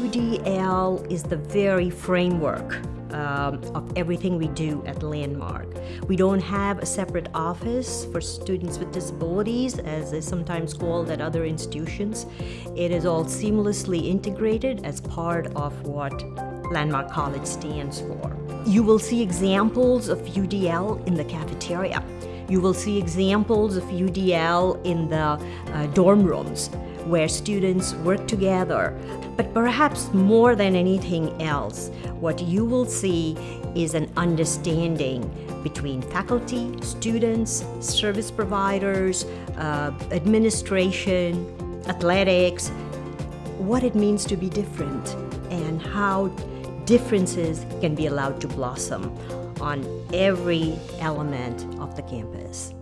UDL is the very framework um, of everything we do at Landmark. We don't have a separate office for students with disabilities, as is sometimes called at other institutions. It is all seamlessly integrated as part of what Landmark College stands for. You will see examples of UDL in the cafeteria. You will see examples of UDL in the uh, dorm rooms where students work together. But perhaps more than anything else, what you will see is an understanding between faculty, students, service providers, uh, administration, athletics, what it means to be different and how differences can be allowed to blossom on every element of the campus.